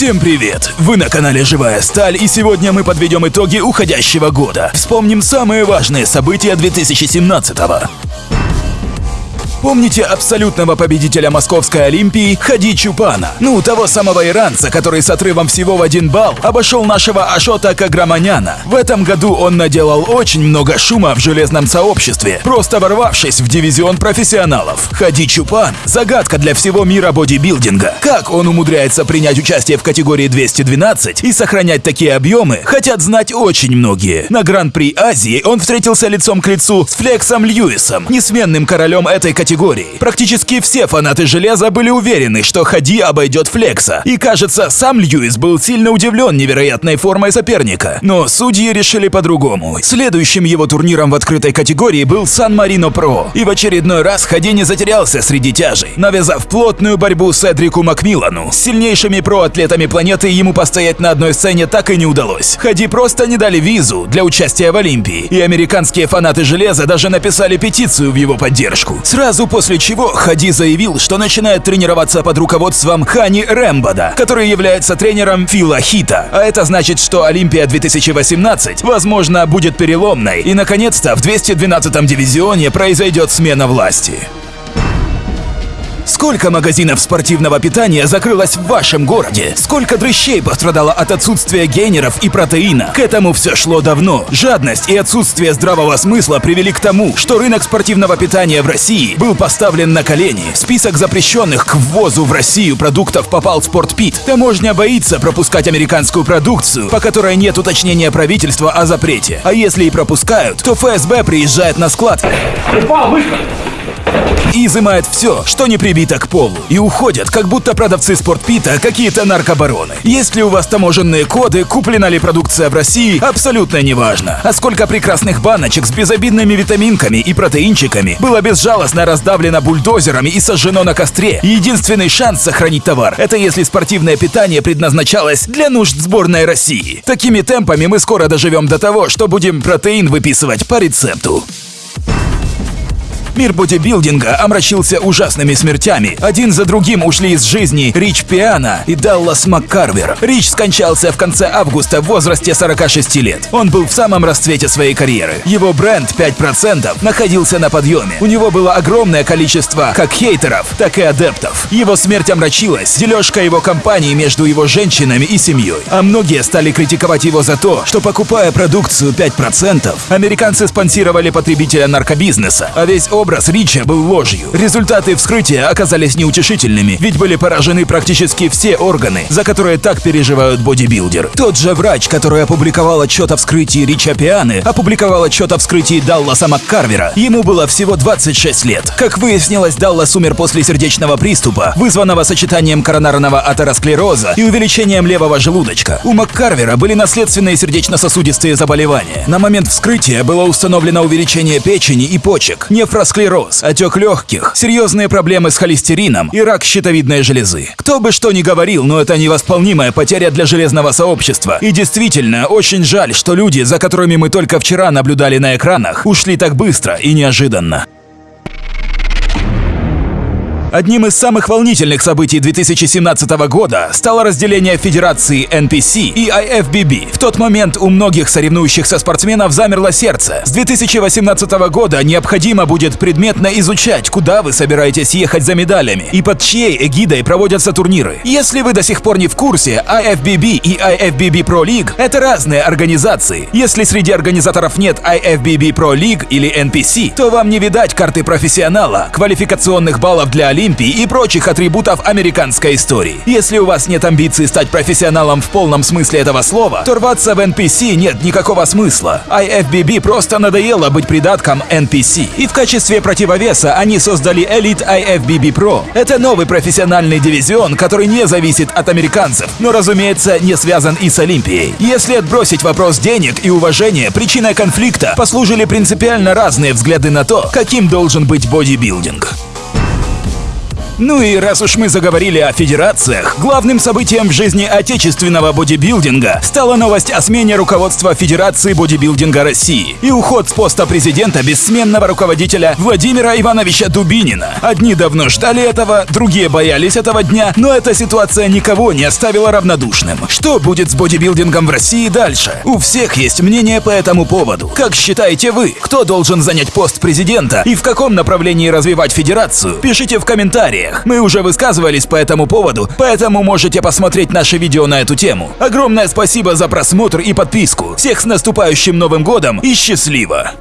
Всем привет! Вы на канале Живая Сталь, и сегодня мы подведем итоги уходящего года. Вспомним самые важные события 2017 -го. Помните абсолютного победителя Московской Олимпии Хади Чупана? Ну, того самого иранца, который с отрывом всего в один балл обошел нашего Ашота Каграманяна. В этом году он наделал очень много шума в железном сообществе, просто ворвавшись в дивизион профессионалов. Хади Чупан – загадка для всего мира бодибилдинга. Как он умудряется принять участие в категории 212 и сохранять такие объемы, хотят знать очень многие. На Гран-при Азии он встретился лицом к лицу с Флексом Льюисом, несменным королем этой категории категории. Практически все фанаты железа были уверены, что Хади обойдет Флекса. И кажется, сам Льюис был сильно удивлен невероятной формой соперника. Но судьи решили по-другому. Следующим его турниром в открытой категории был Сан-Марино Про. И в очередной раз Хади не затерялся среди тяжей, навязав плотную борьбу с Эдрику Макмиллану. С сильнейшими про-атлетами планеты ему постоять на одной сцене так и не удалось. Хади просто не дали визу для участия в Олимпии, и американские фанаты железа даже написали петицию в его поддержку. Сразу Сразу после чего Хади заявил, что начинает тренироваться под руководством Хани Рэмбода, который является тренером Фила Хита. А это значит, что Олимпия 2018, возможно, будет переломной, и наконец-то в 212-м дивизионе произойдет смена власти. Сколько магазинов спортивного питания закрылось в вашем городе? Сколько дрыщей пострадало от отсутствия гейнеров и протеина? К этому все шло давно. Жадность и отсутствие здравого смысла привели к тому, что рынок спортивного питания в России был поставлен на колени. В список запрещенных к ввозу в Россию продуктов попал Спортпит. Таможня боится пропускать американскую продукцию, по которой нет уточнения правительства о запрете. А если и пропускают, то ФСБ приезжает на склад. Упал, быстро! И изымает все, что не прибито к полу, и уходят, как будто продавцы спортпита какие-то наркобароны. Есть ли у вас таможенные коды, куплена ли продукция в России, абсолютно неважно. А сколько прекрасных баночек с безобидными витаминками и протеинчиками было безжалостно раздавлено бульдозерами и сожжено на костре. Единственный шанс сохранить товар – это если спортивное питание предназначалось для нужд сборной России. Такими темпами мы скоро доживем до того, что будем протеин выписывать по рецепту. Мир бодибилдинга омрачился ужасными смертями. Один за другим ушли из жизни Рич Пиана и Даллас Маккарвер. Рич скончался в конце августа в возрасте 46 лет. Он был в самом расцвете своей карьеры. Его бренд 5% находился на подъеме. У него было огромное количество как хейтеров, так и адептов. Его смерть омрачилась дележка его компании между его женщинами и семьей. А многие стали критиковать его за то, что покупая продукцию 5%, американцы спонсировали потребителя наркобизнеса, а весь образ Рича был ложью. Результаты вскрытия оказались неутешительными, ведь были поражены практически все органы, за которые так переживают бодибилдер. Тот же врач, который опубликовал отчет о вскрытии Рича Пианы, опубликовал отчет о вскрытии Далласа Маккарвера. Ему было всего 26 лет. Как выяснилось, Даллас умер после сердечного приступа, вызванного сочетанием коронарного атеросклероза и увеличением левого желудочка. У Маккарвера были наследственные сердечно-сосудистые заболевания. На момент вскрытия было установлено увеличение печени и почек, нефрос склероз, отек легких, серьезные проблемы с холестерином и рак щитовидной железы. Кто бы что ни говорил, но это невосполнимая потеря для железного сообщества. И действительно, очень жаль, что люди, за которыми мы только вчера наблюдали на экранах, ушли так быстро и неожиданно. Одним из самых волнительных событий 2017 года стало разделение Федерации NPC и IFBB. В тот момент у многих соревнующихся спортсменов замерло сердце. С 2018 года необходимо будет предметно изучать, куда вы собираетесь ехать за медалями и под чьей эгидой проводятся турниры. Если вы до сих пор не в курсе, IFBB и IFBB Pro League — это разные организации. Если среди организаторов нет IFBB Pro League или NPC, то вам не видать карты профессионала, квалификационных баллов для Олимпии и прочих атрибутов американской истории. Если у вас нет амбиций стать профессионалом в полном смысле этого слова, то рваться в NPC нет никакого смысла. IFBB просто надоело быть придатком NPC. И в качестве противовеса они создали Elite IFBB Pro. Это новый профессиональный дивизион, который не зависит от американцев, но, разумеется, не связан и с Олимпией. Если отбросить вопрос денег и уважения, причиной конфликта послужили принципиально разные взгляды на то, каким должен быть бодибилдинг. Ну и раз уж мы заговорили о федерациях, главным событием в жизни отечественного бодибилдинга стала новость о смене руководства Федерации бодибилдинга России и уход с поста президента бессменного руководителя Владимира Ивановича Дубинина. Одни давно ждали этого, другие боялись этого дня, но эта ситуация никого не оставила равнодушным. Что будет с бодибилдингом в России дальше? У всех есть мнение по этому поводу. Как считаете вы, кто должен занять пост президента и в каком направлении развивать федерацию? Пишите в комментариях. Мы уже высказывались по этому поводу, поэтому можете посмотреть наше видео на эту тему. Огромное спасибо за просмотр и подписку. Всех с наступающим Новым годом и счастливо!